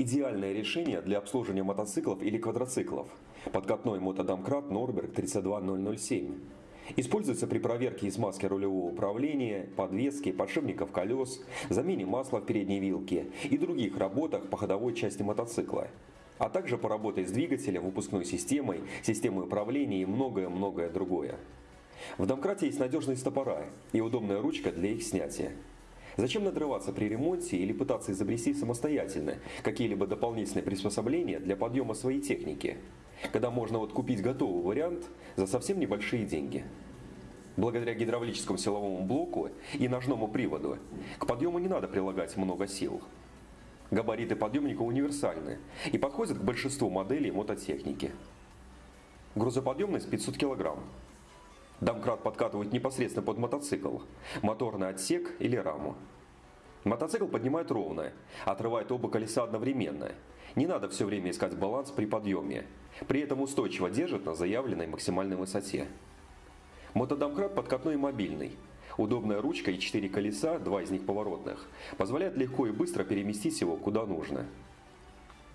Идеальное решение для обслуживания мотоциклов или квадроциклов. Подкатной мотодомкрат Норберг 32007. Используется при проверке и смазке рулевого управления, подвески, подшипников колес, замене масла в передней вилке и других работах по ходовой части мотоцикла. А также по работе с двигателем, выпускной системой, системой управления и многое-многое другое. В домкрате есть надежные стопора и удобная ручка для их снятия. Зачем надрываться при ремонте или пытаться изобрести самостоятельно какие-либо дополнительные приспособления для подъема своей техники, когда можно вот купить готовый вариант за совсем небольшие деньги? Благодаря гидравлическому силовому блоку и ножному приводу к подъему не надо прилагать много сил. Габариты подъемника универсальны и подходят к большинству моделей мототехники. Грузоподъемность 500 кг. Домкрат подкатывают непосредственно под мотоцикл, моторный отсек или раму. Мотоцикл поднимает ровно, отрывает оба колеса одновременно. Не надо все время искать баланс при подъеме. При этом устойчиво держит на заявленной максимальной высоте. Мотодомкрат подкатной и мобильный. Удобная ручка и четыре колеса, два из них поворотных, позволяет легко и быстро переместить его куда нужно.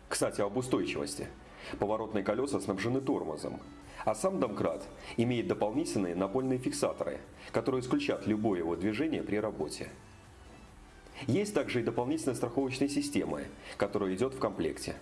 Кстати, об устойчивости. Поворотные колеса снабжены тормозом, а сам домкрат имеет дополнительные напольные фиксаторы, которые исключат любое его движение при работе. Есть также и дополнительная страховочная система, которая идет в комплекте.